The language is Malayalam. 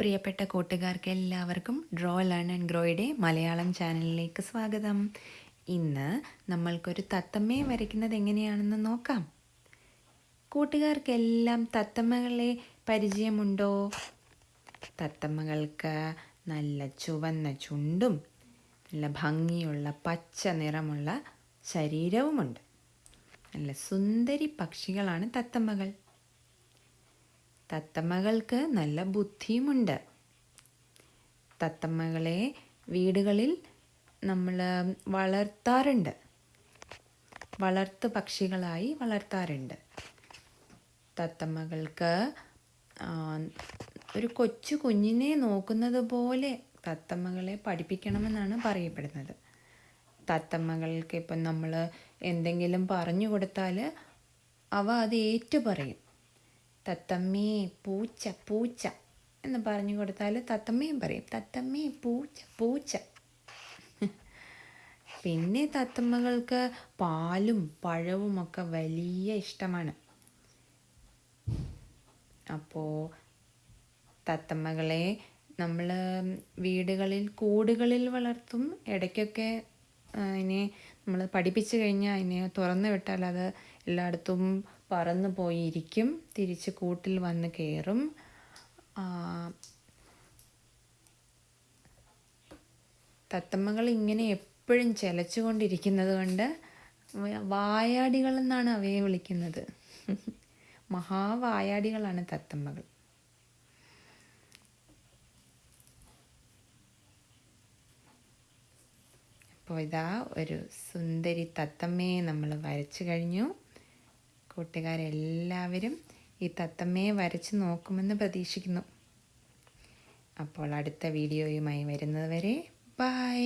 പ്രിയപ്പെട്ട കൂട്ടുകാർക്ക് എല്ലാവർക്കും ഡ്രോ ലേൺ ആൻഡ് ഗ്രോയുടെ മലയാളം ചാനലിലേക്ക് സ്വാഗതം. ഇന്ന് നമ്മൾക്കൊരു തത്തമ്മയെ വരയ്ക്കുന്നത് എങ്ങനെയാണെന്ന് നോക്കാം. കൂട്ടുകാർക്കെല്ലാം തത്തമ്മകളെ പരിചയമുണ്ടോ? തത്തമ്മകൾക്ക് നല്ല ചുവന്ന ചുണ്ടും നല്ല ഭംഗിയുള്ള പച്ച നിറമുള്ള ശരീരവുമുണ്ട്. നല്ല സുന്ദരി പക്ഷികളാണ് തത്തമ്മകൾ. തത്തമ്മകൾക്ക് നല്ല ബുദ്ധിയുമുണ്ട്. തത്തമ്മകളെ വീടുകളിൽ നമ്മൾ വളർത്താറുണ്ട്. വളർത്തു പക്ഷികളായി വളർത്താറുണ്ട്. തത്തമ്മകൾക്ക് ഒരു കൊച്ചു കുഞ്ഞിനെ നോക്കുന്നത് പോലെ തത്തമ്മകളെ പഠിപ്പിക്കണമെന്നാണ് പറയപ്പെടുന്നത്. തത്തമ്മകൾക്ക് ഇപ്പം നമ്മൾ എന്തെങ്കിലും പറഞ്ഞു കൊടുത്താൽ അവ അത് ഏറ്റു പറയും. തത്തമ്മേ പൂച്ച പൂച്ച എന്ന് പറഞ്ഞു കൊടുത്താൽ തത്തമ്മയും പറയും. തത്തമ്മേ പൂച്ച പൂച്ച. പിന്നെ തത്തമ്മകൾക്ക് പാലും പഴവും ഒക്കെ വലിയ ഇഷ്ടമാണ്. അപ്പോൾ തത്തമ്മകളെ നമ്മൾ വീടുകളിൽ കൂടുകളിൽ വളർത്തും. ഇടയ്ക്കൊക്കെ അതിനെ നമ്മൾ പഠിപ്പിച്ചു കഴിഞ്ഞാൽ അതിനെ തുറന്നു വിട്ടാൽ അത് എല്ലായിടത്തും പറന്നു പോയിരിക്കും. തിരിച്ച് കൂട്ടിൽ വന്ന് കയറും തത്തമ്മകൾ ഇങ്ങനെ എപ്പോഴും ചെലച്ചുകൊണ്ടിരിക്കുന്നത് കൊണ്ട് വായാടികൾ എന്നാണ് അവയെ വിളിക്കുന്നത്. മഹാവായാടികളാണ് തത്തമ്മകൾ. അപ്പോൾ ഇതാ ഒരു സുന്ദരി തത്തമ്മയെ നമ്മൾ വരച്ചു കഴിഞ്ഞു. കൂട്ടുകാരെല്ലാവരും ഈ തത്തമ്മയെ വരച്ച് നോക്കുമെന്ന് പ്രതീക്ഷിക്കുന്നു. അപ്പോൾ അടുത്ത വീഡിയോയുമായി വരുന്നത് വരെ ബൈ.